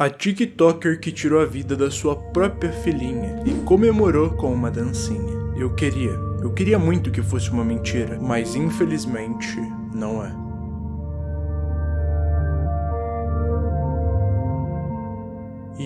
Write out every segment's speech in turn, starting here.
A TikToker que tirou a vida da sua própria filhinha e comemorou com uma dancinha. Eu queria, eu queria muito que fosse uma mentira, mas infelizmente não é.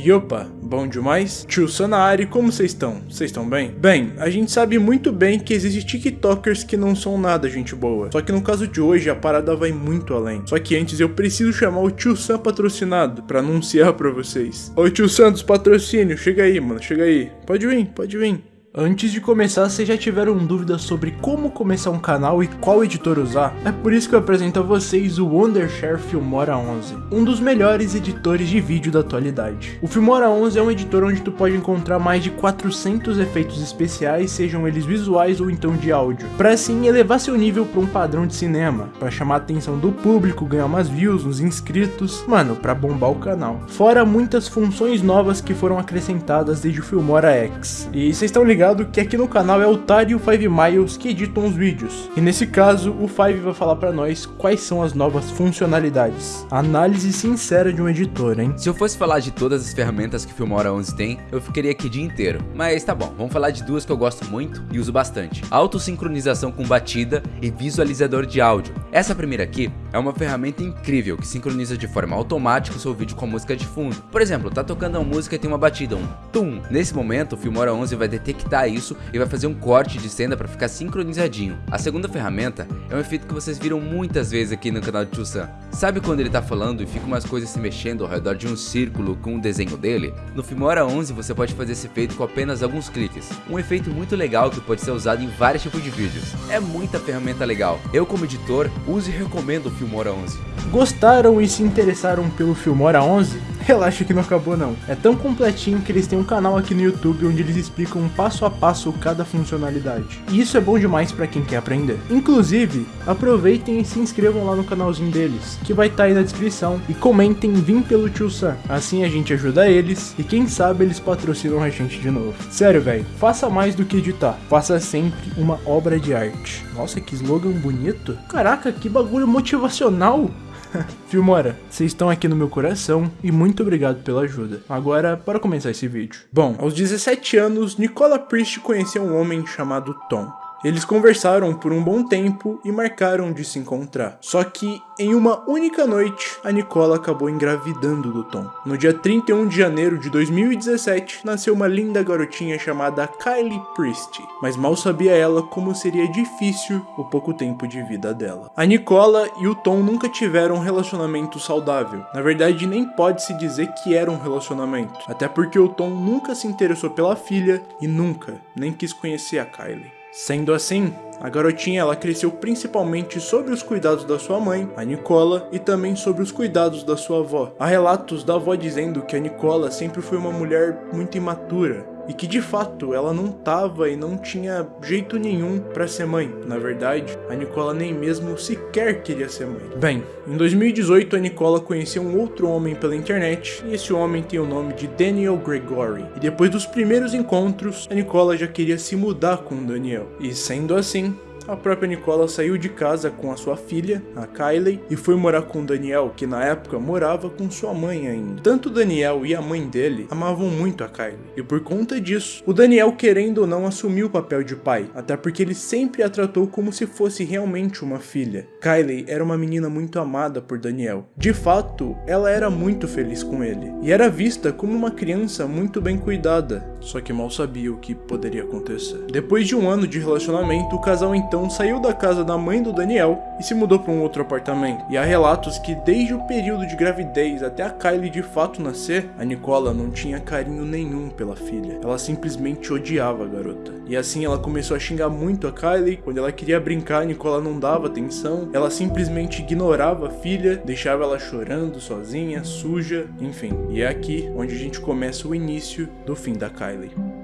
E opa, bom demais? Tio Sanari, como vocês estão? Vocês estão bem? Bem, a gente sabe muito bem que existem tiktokers que não são nada gente boa. Só que no caso de hoje, a parada vai muito além. Só que antes eu preciso chamar o Tio Sam patrocinado pra anunciar pra vocês. Ô Tio Sam dos patrocínios, chega aí, mano, chega aí. Pode vir, pode vir. Antes de começar, vocês já tiveram dúvidas sobre como começar um canal e qual editor usar? É por isso que eu apresento a vocês o Wondershare Filmora 11, um dos melhores editores de vídeo da atualidade. O Filmora 11 é um editor onde tu pode encontrar mais de 400 efeitos especiais, sejam eles visuais ou então de áudio, para assim elevar seu nível para um padrão de cinema, para chamar a atenção do público, ganhar umas views, uns inscritos, mano, para bombar o canal. Fora muitas funções novas que foram acrescentadas desde o Filmora X. E vocês estão ligados ligado que aqui no canal é o Tari e o Five Miles que editam os vídeos. E nesse caso, o Five vai falar pra nós quais são as novas funcionalidades. Análise sincera de um editor, hein? Se eu fosse falar de todas as ferramentas que Filmora 11 tem, eu ficaria aqui o dia inteiro. Mas tá bom, vamos falar de duas que eu gosto muito e uso bastante. Autossincronização com batida e visualizador de áudio. Essa primeira aqui é uma ferramenta incrível que sincroniza de forma automática o seu vídeo com a música de fundo. Por exemplo, tá tocando uma música e tem uma batida, um tum. Nesse momento, o Filmora 11 vai detectar isso e vai fazer um corte de cena para ficar sincronizadinho. A segunda ferramenta é um efeito que vocês viram muitas vezes aqui no canal de Tio. Sabe quando ele tá falando e fica umas coisas se mexendo ao redor de um círculo com o desenho dele? No Filmora 11 você pode fazer esse efeito com apenas alguns cliques. Um efeito muito legal que pode ser usado em vários tipos de vídeos. É muita ferramenta legal. Eu como editor uso e recomendo o Filmora 11. Gostaram e se interessaram pelo Filmora 11? Relaxa que não acabou não. É tão completinho que eles têm um canal aqui no YouTube onde eles explicam passo a passo cada funcionalidade. E isso é bom demais para quem quer aprender. Inclusive, aproveitem e se inscrevam lá no canalzinho deles, que vai estar tá aí na descrição, e comentem Vim pelo Tio Sam. Assim a gente ajuda eles e quem sabe eles patrocinam a gente de novo. Sério, velho, faça mais do que editar. Faça sempre uma obra de arte. Nossa, que slogan bonito. Caraca, que bagulho motivacional. Filmora, vocês estão aqui no meu coração e muito obrigado pela ajuda. Agora, para começar esse vídeo. Bom, aos 17 anos, Nicola Priest conheceu um homem chamado Tom. Eles conversaram por um bom tempo e marcaram de se encontrar. Só que em uma única noite, a Nicola acabou engravidando do Tom. No dia 31 de janeiro de 2017, nasceu uma linda garotinha chamada Kylie Priest, mas mal sabia ela como seria difícil o pouco tempo de vida dela. A Nicola e o Tom nunca tiveram um relacionamento saudável. Na verdade, nem pode se dizer que era um relacionamento, até porque o Tom nunca se interessou pela filha e nunca nem quis conhecer a Kylie. Sendo assim, a garotinha ela cresceu principalmente sobre os cuidados da sua mãe, a Nicola, e também sobre os cuidados da sua avó. Há relatos da avó dizendo que a Nicola sempre foi uma mulher muito imatura, e que de fato ela não tava e não tinha jeito nenhum para ser mãe. Na verdade, a Nicola nem mesmo sequer queria ser mãe. Bem, em 2018 a Nicola conheceu um outro homem pela internet e esse homem tem o nome de Daniel Gregory. E depois dos primeiros encontros, a Nicola já queria se mudar com o Daniel. E sendo assim, a própria Nicola saiu de casa com a sua filha, a Kylie, e foi morar com Daniel, que na época morava com sua mãe ainda. Tanto Daniel e a mãe dele amavam muito a Kylie, e por conta disso, o Daniel querendo ou não assumiu o papel de pai, até porque ele sempre a tratou como se fosse realmente uma filha. Kylie era uma menina muito amada por Daniel. De fato, ela era muito feliz com ele, e era vista como uma criança muito bem cuidada, só que mal sabia o que poderia acontecer. Depois de um ano de relacionamento, o casal então então saiu da casa da mãe do Daniel e se mudou para um outro apartamento. E há relatos que desde o período de gravidez até a Kylie de fato nascer, a Nicola não tinha carinho nenhum pela filha. Ela simplesmente odiava a garota. E assim ela começou a xingar muito a Kylie. Quando ela queria brincar, a Nicola não dava atenção. Ela simplesmente ignorava a filha, deixava ela chorando sozinha, suja, enfim. E é aqui onde a gente começa o início do fim da Kylie.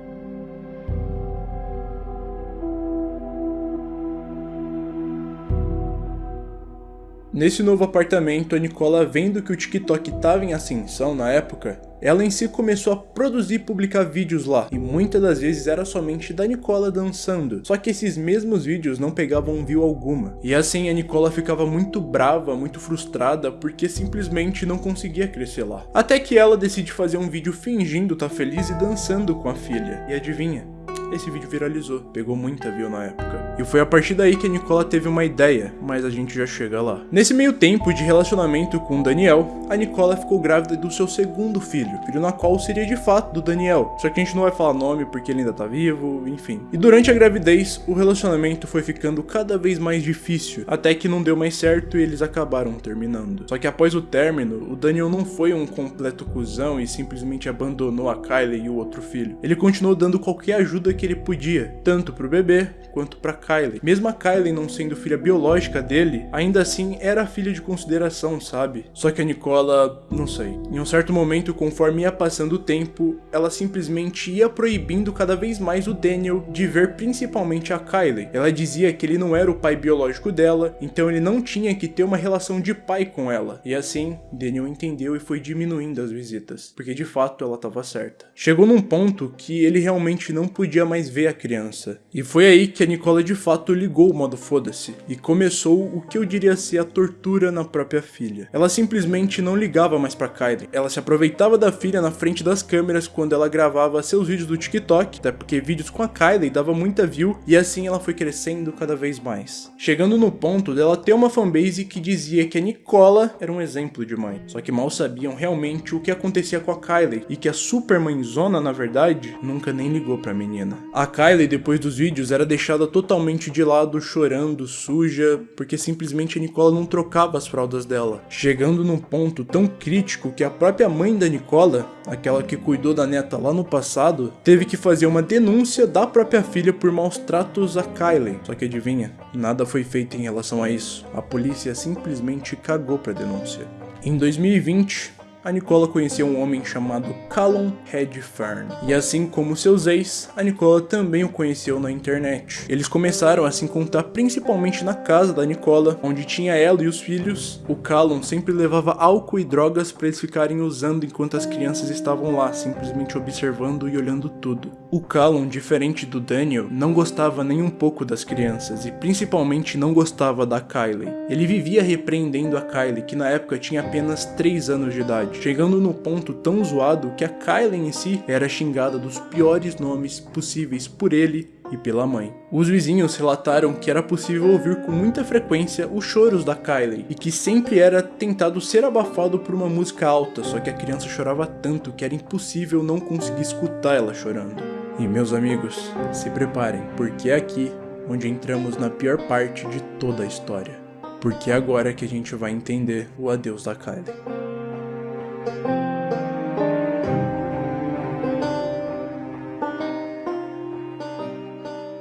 Nesse novo apartamento, a Nicola, vendo que o TikTok estava em ascensão na época, ela em si começou a produzir e publicar vídeos lá, e muitas das vezes era somente da Nicola dançando. Só que esses mesmos vídeos não pegavam view alguma. E assim a Nicola ficava muito brava, muito frustrada, porque simplesmente não conseguia crescer lá. Até que ela decide fazer um vídeo fingindo estar tá feliz e dançando com a filha. E adivinha? Esse vídeo viralizou, pegou muita view na época. E foi a partir daí que a Nicola teve uma ideia, mas a gente já chega lá. Nesse meio tempo de relacionamento com o Daniel, a Nicola ficou grávida do seu segundo filho, filho na qual seria de fato do Daniel, só que a gente não vai falar nome porque ele ainda tá vivo, enfim. E durante a gravidez, o relacionamento foi ficando cada vez mais difícil, até que não deu mais certo e eles acabaram terminando. Só que após o término, o Daniel não foi um completo cuzão e simplesmente abandonou a Kylie e o outro filho. Ele continuou dando qualquer ajuda que ele podia, tanto pro bebê quanto para Kylie. Mesmo a Kylie não sendo filha biológica dele, ainda assim era filha de consideração, sabe? Só que a Nicola, não sei. Em um certo momento, conforme ia passando o tempo, ela simplesmente ia proibindo cada vez mais o Daniel de ver principalmente a Kylie. Ela dizia que ele não era o pai biológico dela, então ele não tinha que ter uma relação de pai com ela. E assim, Daniel entendeu e foi diminuindo as visitas, porque de fato ela estava certa. Chegou num ponto que ele realmente não podia mais ver a criança. E foi aí que a Nicola de fato ligou o modo foda-se e começou o que eu diria ser a tortura na própria filha. Ela simplesmente não ligava mais para Kylie. Ela se aproveitava da filha na frente das câmeras quando ela gravava seus vídeos do TikTok, até porque vídeos com a Kylie dava muita view e assim ela foi crescendo cada vez mais. Chegando no ponto dela ter uma fanbase que dizia que a Nicola era um exemplo de mãe. Só que mal sabiam realmente o que acontecia com a Kylie e que a super mãezona, na verdade, nunca nem ligou pra menina. A Kylie, depois dos vídeos, era deixada totalmente de lado, chorando, suja, porque simplesmente a Nicola não trocava as fraldas dela. Chegando num ponto tão crítico que a própria mãe da Nicola, aquela que cuidou da neta lá no passado, teve que fazer uma denúncia da própria filha por maus tratos a Kylie. Só que adivinha, nada foi feito em relação a isso. A polícia simplesmente cagou pra denúncia. Em 2020, a Nicola conheceu um homem chamado Callum Redfern. E assim como seus ex, a Nicola também o conheceu na internet. Eles começaram a se encontrar principalmente na casa da Nicola, onde tinha ela e os filhos. O Callum sempre levava álcool e drogas para eles ficarem usando enquanto as crianças estavam lá, simplesmente observando e olhando tudo. O Callum, diferente do Daniel, não gostava nem um pouco das crianças e principalmente não gostava da Kylie. Ele vivia repreendendo a Kylie, que na época tinha apenas 3 anos de idade chegando no ponto tão zoado que a Kylie em si era xingada dos piores nomes possíveis por ele e pela mãe. Os vizinhos relataram que era possível ouvir com muita frequência os choros da Kylie e que sempre era tentado ser abafado por uma música alta, só que a criança chorava tanto que era impossível não conseguir escutar ela chorando. E meus amigos, se preparem, porque é aqui onde entramos na pior parte de toda a história. Porque é agora que a gente vai entender o adeus da Kylie.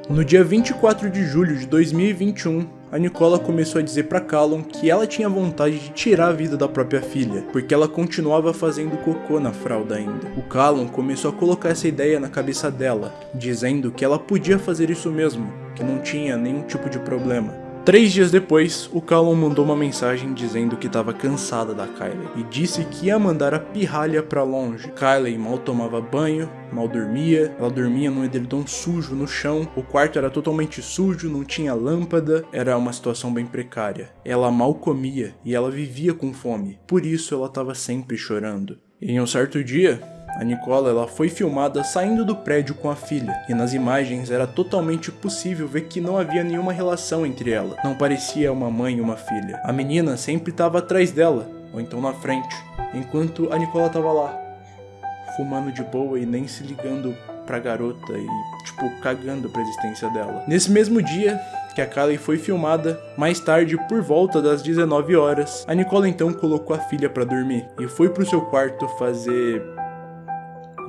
No dia 24 de julho de 2021, a Nicola começou a dizer para Callum que ela tinha vontade de tirar a vida da própria filha, porque ela continuava fazendo cocô na fralda ainda. O Callum começou a colocar essa ideia na cabeça dela, dizendo que ela podia fazer isso mesmo, que não tinha nenhum tipo de problema. Três dias depois, o Callum mandou uma mensagem dizendo que estava cansada da Kylie e disse que ia mandar a pirralha para longe. Kylie mal tomava banho, mal dormia, ela dormia num edredom sujo no chão, o quarto era totalmente sujo, não tinha lâmpada, era uma situação bem precária. Ela mal comia e ela vivia com fome, por isso ela estava sempre chorando. Em um certo dia, a Nicola ela foi filmada saindo do prédio com a filha, e nas imagens era totalmente possível ver que não havia nenhuma relação entre ela. Não parecia uma mãe e uma filha. A menina sempre estava atrás dela, ou então na frente, enquanto a Nicola estava lá, fumando de boa e nem se ligando pra garota e, tipo, cagando pra existência dela. Nesse mesmo dia, que a Kylie foi filmada. Mais tarde, por volta das 19 horas, a Nicole então colocou a filha para dormir e foi pro seu quarto fazer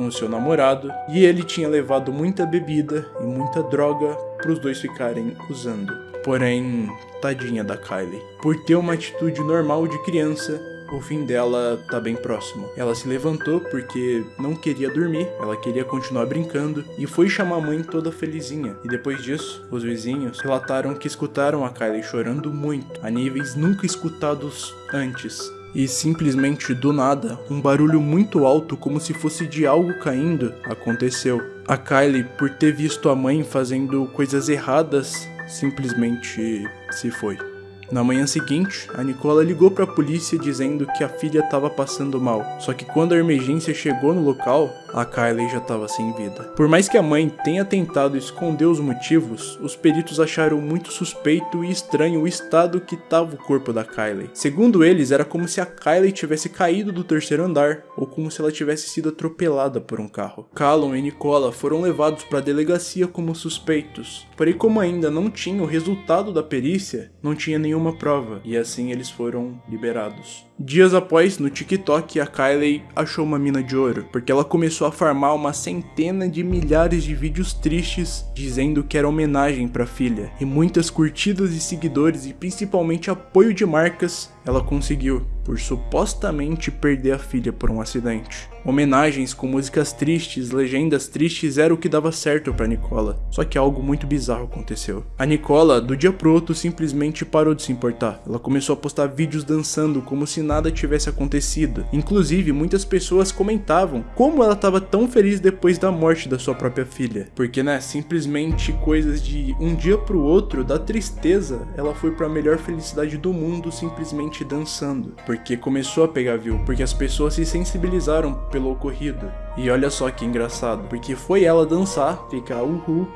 com seu namorado e ele tinha levado muita bebida e muita droga para os dois ficarem usando. Porém, tadinha da Kylie. Por ter uma atitude normal de criança, o fim dela tá bem próximo. Ela se levantou porque não queria dormir, ela queria continuar brincando e foi chamar a mãe toda felizinha. E depois disso, os vizinhos relataram que escutaram a Kylie chorando muito, a níveis nunca escutados antes. E simplesmente do nada, um barulho muito alto, como se fosse de algo caindo, aconteceu. A Kylie, por ter visto a mãe fazendo coisas erradas, simplesmente se foi. Na manhã seguinte, a Nicola ligou para a polícia dizendo que a filha estava passando mal. Só que quando a emergência chegou no local, a Kylie já estava sem vida. Por mais que a mãe tenha tentado esconder os motivos, os peritos acharam muito suspeito e estranho o estado que estava o corpo da Kylie. Segundo eles, era como se a Kylie tivesse caído do terceiro andar, ou como se ela tivesse sido atropelada por um carro. Callum e Nicola foram levados para a delegacia como suspeitos, porém como ainda não tinha o resultado da perícia, não tinha nenhum nenhuma prova, e assim eles foram liberados. Dias após, no TikTok, a Kylie achou uma mina de ouro, porque ela começou a farmar uma centena de milhares de vídeos tristes dizendo que era homenagem para a filha, e muitas curtidas e seguidores e principalmente apoio de marcas ela conseguiu, por supostamente perder a filha por um acidente. Homenagens com músicas tristes, legendas tristes era o que dava certo para Nicola, só que algo muito bizarro aconteceu. A Nicola, do dia pro outro, simplesmente parou de se importar. Ela começou a postar vídeos dançando como se nada tivesse acontecido. Inclusive, muitas pessoas comentavam como ela estava tão feliz depois da morte da sua própria filha. Porque, né, simplesmente coisas de um dia pro outro, da tristeza, ela foi para a melhor felicidade do mundo simplesmente dançando. Porque começou a pegar view, porque as pessoas se sensibilizaram pelo ocorrido. E olha só que engraçado, porque foi ela dançar, ficar uhul,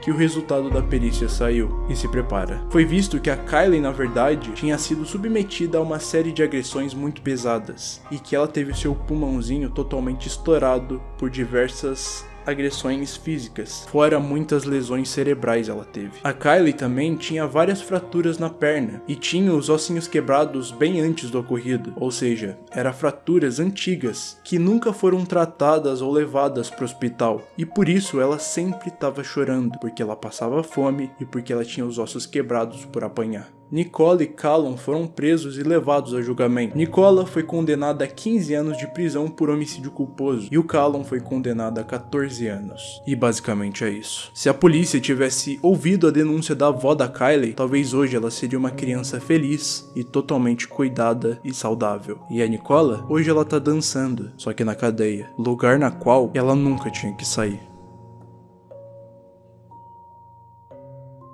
que o resultado da perícia saiu. E se prepara. Foi visto que a Kylie, na verdade, tinha sido submetida a uma série de agressões muito pesadas e que ela teve seu pulmãozinho totalmente estourado por diversas agressões físicas, fora muitas lesões cerebrais ela teve. A Kylie também tinha várias fraturas na perna e tinha os ossinhos quebrados bem antes do ocorrido, ou seja, eram fraturas antigas que nunca foram tratadas ou levadas para o hospital e por isso ela sempre estava chorando, porque ela passava fome e porque ela tinha os ossos quebrados por apanhar. Nicola e Callum foram presos e levados a julgamento. Nicola foi condenada a 15 anos de prisão por homicídio culposo e o Callum foi condenado a 14 anos. E basicamente é isso. Se a polícia tivesse ouvido a denúncia da avó da Kylie, talvez hoje ela seria uma criança feliz e totalmente cuidada e saudável. E a Nicola, hoje ela tá dançando, só que na cadeia, lugar na qual ela nunca tinha que sair.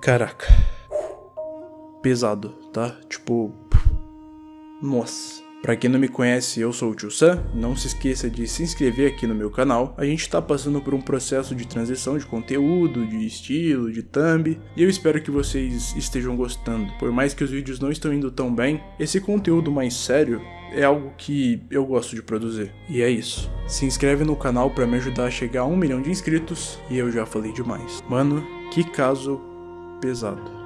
Caraca pesado, tá? Tipo, nossa. Pra quem não me conhece, eu sou o Tio Sam, não se esqueça de se inscrever aqui no meu canal. A gente tá passando por um processo de transição de conteúdo, de estilo, de thumb, e eu espero que vocês estejam gostando. Por mais que os vídeos não estão indo tão bem, esse conteúdo mais sério é algo que eu gosto de produzir. E é isso. Se inscreve no canal para me ajudar a chegar a um milhão de inscritos, e eu já falei demais. Mano, que caso pesado.